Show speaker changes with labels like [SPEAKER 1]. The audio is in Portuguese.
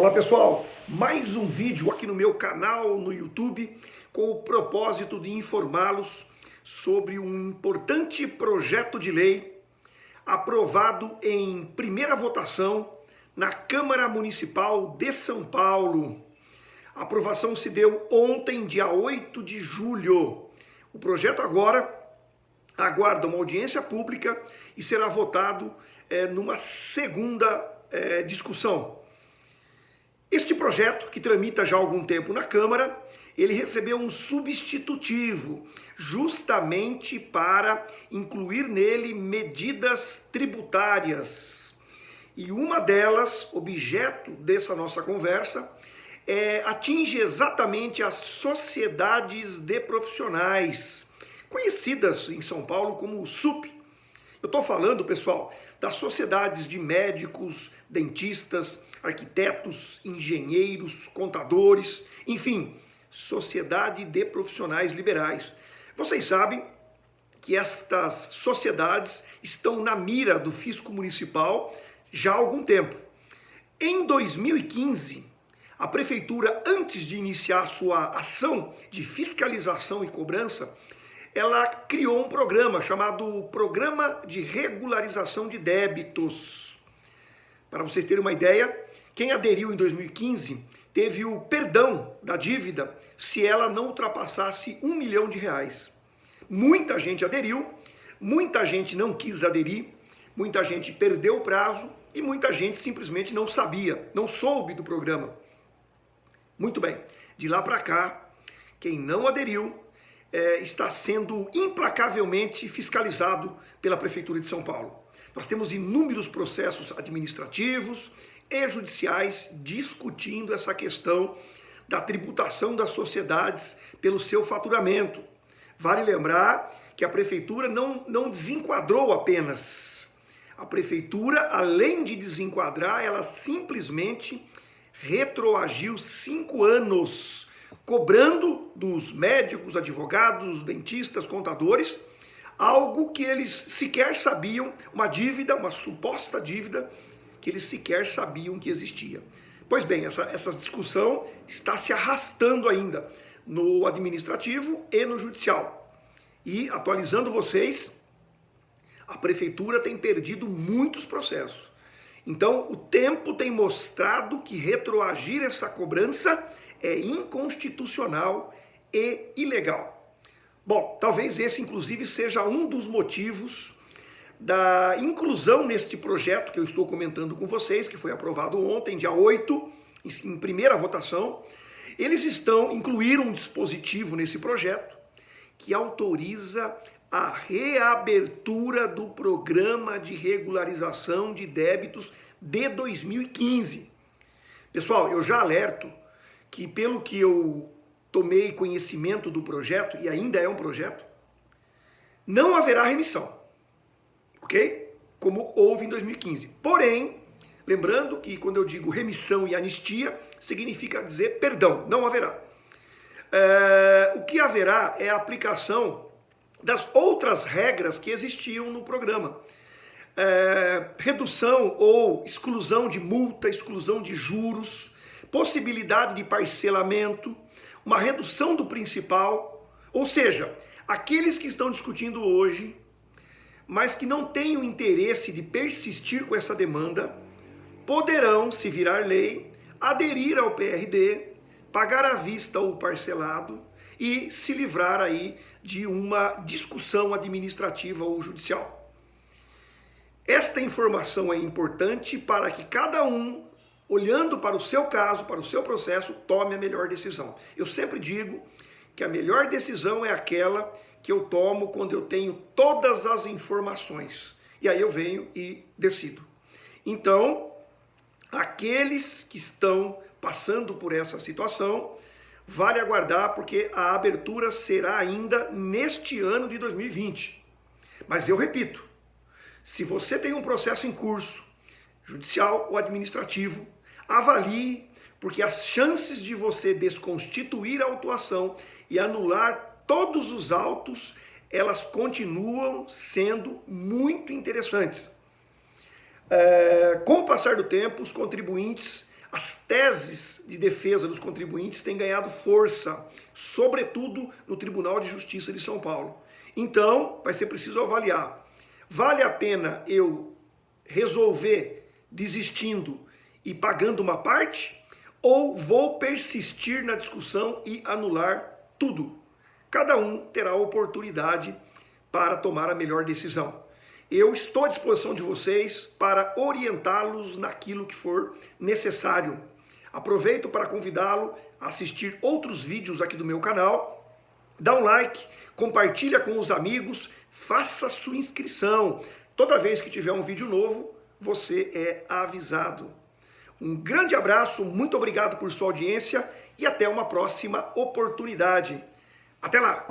[SPEAKER 1] Olá pessoal, mais um vídeo aqui no meu canal no YouTube com o propósito de informá-los sobre um importante projeto de lei aprovado em primeira votação na Câmara Municipal de São Paulo. A aprovação se deu ontem, dia 8 de julho. O projeto agora aguarda uma audiência pública e será votado é, numa segunda é, discussão. Este projeto, que tramita já há algum tempo na Câmara, ele recebeu um substitutivo, justamente para incluir nele medidas tributárias. E uma delas, objeto dessa nossa conversa, é, atinge exatamente as sociedades de profissionais, conhecidas em São Paulo como SUP. Eu estou falando, pessoal, das sociedades de médicos, dentistas, arquitetos, engenheiros, contadores, enfim, sociedade de profissionais liberais. Vocês sabem que estas sociedades estão na mira do fisco municipal já há algum tempo. Em 2015, a prefeitura, antes de iniciar sua ação de fiscalização e cobrança, ela criou um programa chamado Programa de Regularização de Débitos. Para vocês terem uma ideia, quem aderiu em 2015 teve o perdão da dívida se ela não ultrapassasse um milhão de reais. Muita gente aderiu, muita gente não quis aderir, muita gente perdeu o prazo e muita gente simplesmente não sabia, não soube do programa. Muito bem, de lá para cá, quem não aderiu é, está sendo implacavelmente fiscalizado pela Prefeitura de São Paulo. Nós temos inúmeros processos administrativos e judiciais discutindo essa questão da tributação das sociedades pelo seu faturamento. Vale lembrar que a prefeitura não, não desenquadrou apenas. A prefeitura, além de desenquadrar, ela simplesmente retroagiu cinco anos, cobrando dos médicos, advogados, dentistas, contadores, algo que eles sequer sabiam, uma dívida, uma suposta dívida, que eles sequer sabiam que existia. Pois bem, essa, essa discussão está se arrastando ainda no administrativo e no judicial. E, atualizando vocês, a prefeitura tem perdido muitos processos. Então, o tempo tem mostrado que retroagir essa cobrança é inconstitucional e ilegal. Bom, talvez esse inclusive seja um dos motivos da inclusão neste projeto que eu estou comentando com vocês, que foi aprovado ontem, dia 8, em primeira votação. Eles estão, incluíram um dispositivo nesse projeto que autoriza a reabertura do programa de regularização de débitos de 2015. Pessoal, eu já alerto que pelo que eu tomei conhecimento do projeto, e ainda é um projeto, não haverá remissão, ok? Como houve em 2015. Porém, lembrando que quando eu digo remissão e anistia, significa dizer perdão, não haverá. É, o que haverá é a aplicação das outras regras que existiam no programa. É, redução ou exclusão de multa, exclusão de juros, possibilidade de parcelamento, uma redução do principal, ou seja, aqueles que estão discutindo hoje, mas que não têm o interesse de persistir com essa demanda, poderão, se virar lei, aderir ao PRD, pagar à vista ou parcelado e se livrar aí de uma discussão administrativa ou judicial. Esta informação é importante para que cada um olhando para o seu caso, para o seu processo, tome a melhor decisão. Eu sempre digo que a melhor decisão é aquela que eu tomo quando eu tenho todas as informações. E aí eu venho e decido. Então, aqueles que estão passando por essa situação, vale aguardar porque a abertura será ainda neste ano de 2020. Mas eu repito, se você tem um processo em curso, judicial ou administrativo, Avalie, porque as chances de você desconstituir a autuação e anular todos os autos, elas continuam sendo muito interessantes. É, com o passar do tempo, os contribuintes as teses de defesa dos contribuintes têm ganhado força, sobretudo no Tribunal de Justiça de São Paulo. Então, vai ser preciso avaliar. Vale a pena eu resolver desistindo e pagando uma parte? Ou vou persistir na discussão e anular tudo? Cada um terá a oportunidade para tomar a melhor decisão. Eu estou à disposição de vocês para orientá-los naquilo que for necessário. Aproveito para convidá-lo a assistir outros vídeos aqui do meu canal. Dá um like, compartilha com os amigos, faça sua inscrição. Toda vez que tiver um vídeo novo, você é avisado. Um grande abraço, muito obrigado por sua audiência e até uma próxima oportunidade. Até lá!